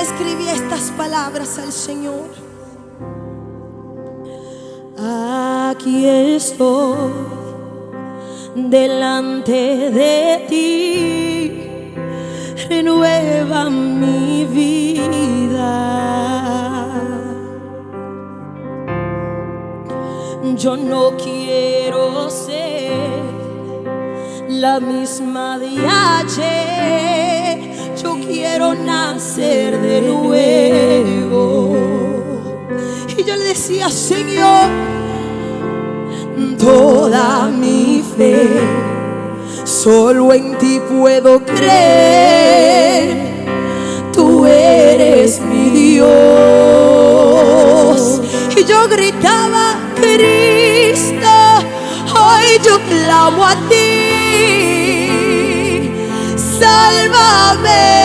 le escribía estas palabras al Señor. Aquí estoy delante de ti, renueva mi vida. Yo no quiero ser la misma de ayer. Quiero nacer de nuevo. Y yo le decía, Señor, toda mi fe, solo en ti puedo creer. Tú eres mi Dios. Y yo gritaba, Cristo, hoy yo clamo a ti. Sálvame,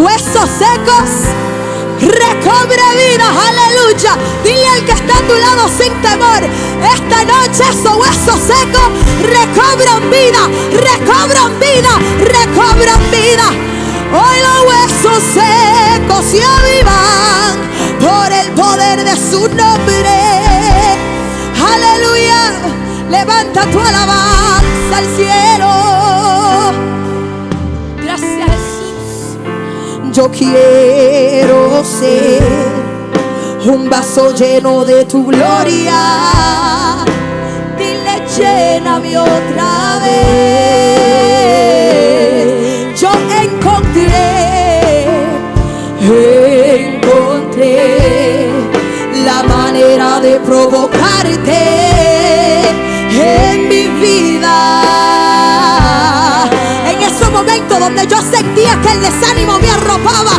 huesos secos. Recobre vida, aleluya. Dile al que está a tu lado sin temor. Esta noche esos huesos secos recobran vida, recobran vida, recobran vida. Hoy los huesos secos se avivan por el poder de su nombre. Aleluya. Levanta tu alabanza al cielo. Yo quiero ser un vaso lleno de tu gloria. Dile, lléname otra vez. Yo encontré, encontré la manera de provocarte yo sentía que el desánimo me arropaba,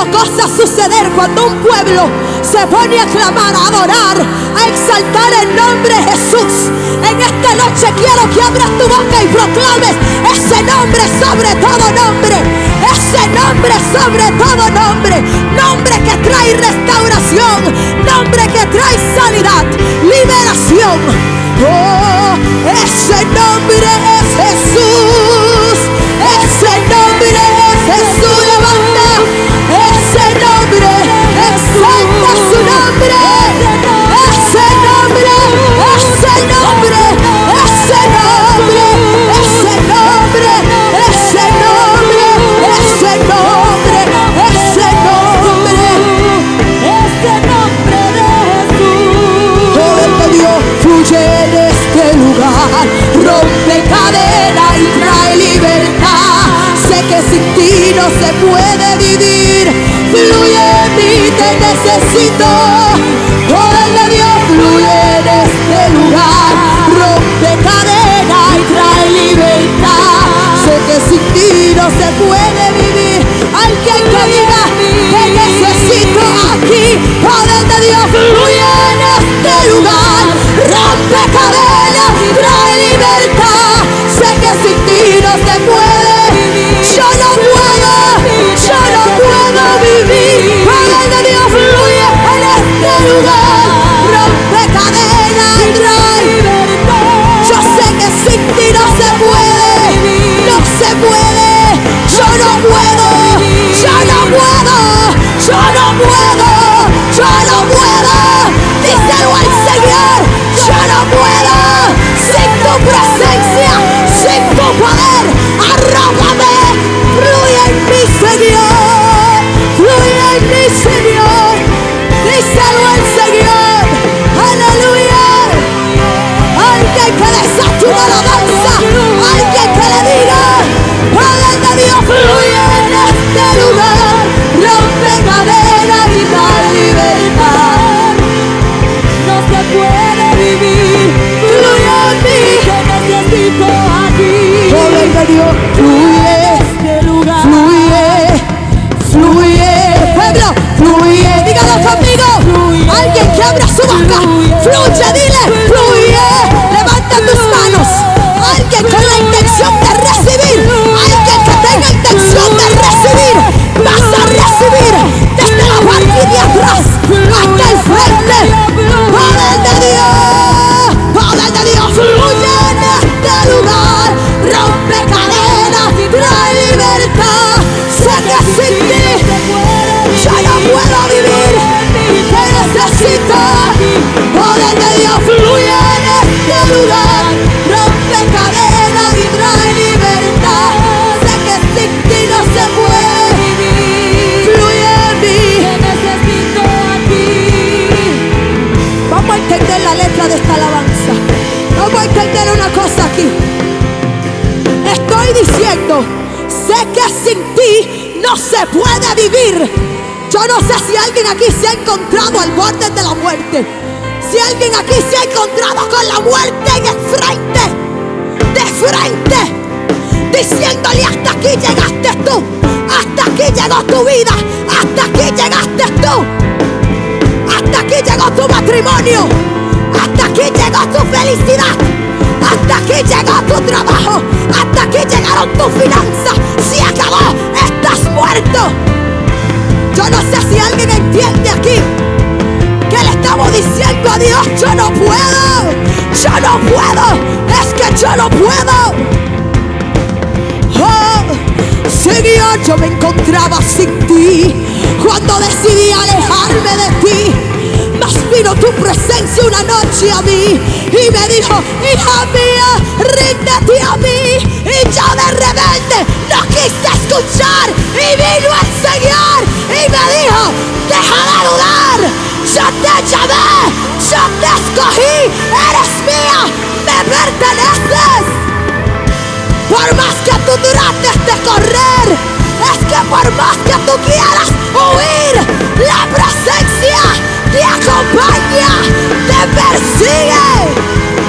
Visto cosas suceder cuando un pueblo se pone a clamar, a adorar, a exaltar el nombre de Jesús. En esta noche quiero que abras tu boca y proclames ese nombre sobre todo nombre. Ese nombre sobre todo nombre. Nombre que trae restauración. Nombre que trae sanidad, liberación. Oh, ese nombre necesito. Sé que sin ti no se puede vivir. Yo no sé si alguien aquí se ha encontrado al borde de la muerte. Si alguien aquí se ha encontrado con la muerte en el frente. De frente. Diciéndole hasta aquí llegaste tú. Hasta aquí llegó tu vida. Hasta aquí llegaste tú. Hasta aquí llegó tu matrimonio. Hasta aquí llegó tu felicidad. Hasta aquí llegó tu trabajo. Hasta aquí llegaron tus finanzas. Encontraba sin ti cuando decidí alejarme de ti. Mas vino tu presencia una noche a mí y me dijo, hija mía, ríndete a mí. Y yo de rebelde no quise escuchar y vino el Señor y me dijo, deja de dudar, yo te llamé, yo te escogí, eres mía, me perteneces. Por más que tú trates de correr, es que por más que tú quieras huir, la presencia te acompaña, te persigue.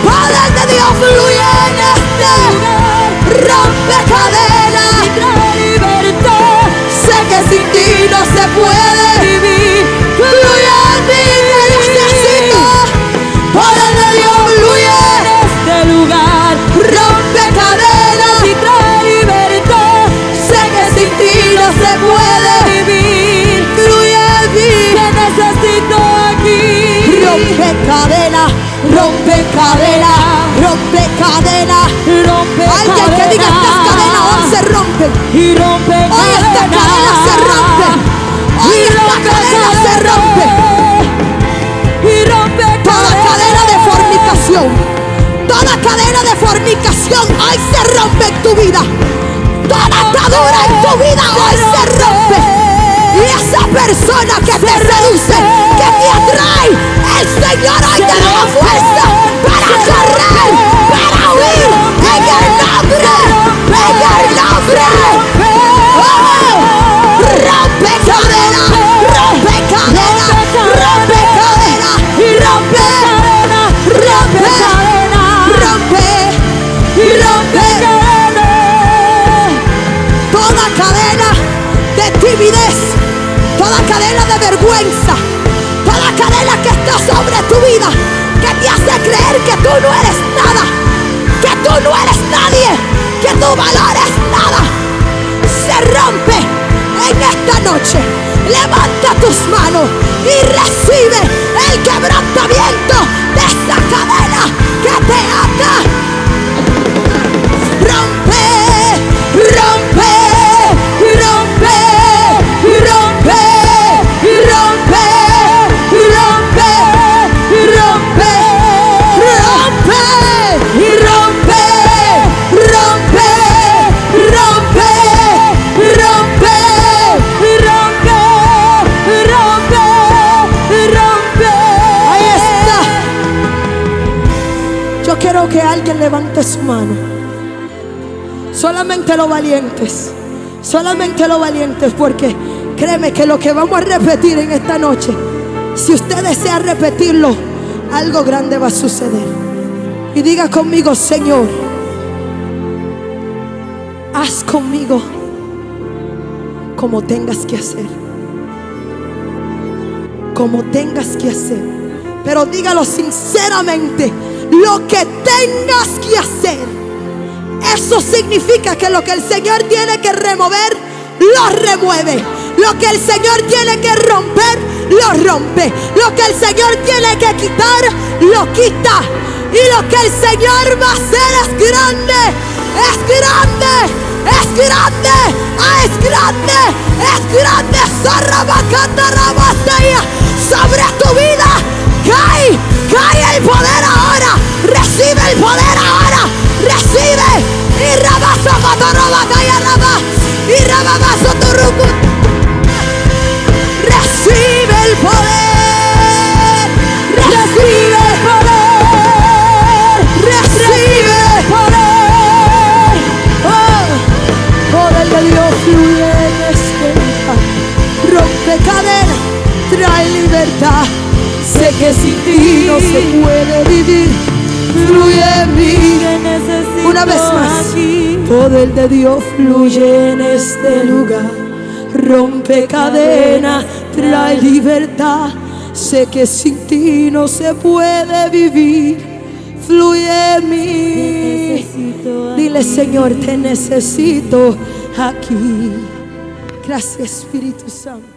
Poder de Dios fluye en este rompen. Y rompe Hoy esta cadena se rompe. Hoy esta cadena se rompe. Y rompe Toda cadena de fornicación. Toda cadena de fornicación hoy se rompe en tu vida. Toda atadura en tu vida hoy se rompe. Y esa persona que te seduce, esta noche. Levanta tus manos y recibe el quebrantamiento de esa cadena que te ata. Que alguien levante su mano. Solamente los valientes. Solamente los valientes. Porque créeme que lo que vamos a repetir en esta noche, si usted desea repetirlo, algo grande va a suceder. Y diga conmigo, Señor, haz conmigo como tengas que hacer. Como tengas que hacer. Pero dígalo sinceramente, lo que tengas que hacer. Eso significa que lo que el Señor tiene que remover, lo remueve. Lo que el Señor tiene que romper, lo rompe. Lo que el Señor tiene que quitar, lo quita. Y lo que el Señor va a hacer es grande, es grande, es grande, ah, es grande, es grande. Que sin ti no se puede vivir. Fluye en mí. Una vez más. aquí. Poder de Dios fluye en este lugar. Rompe cadena, trae libertad. Sé que sin ti no se puede vivir. Fluye en mí. Dile, Señor, te necesito aquí. Gracias, Espíritu Santo.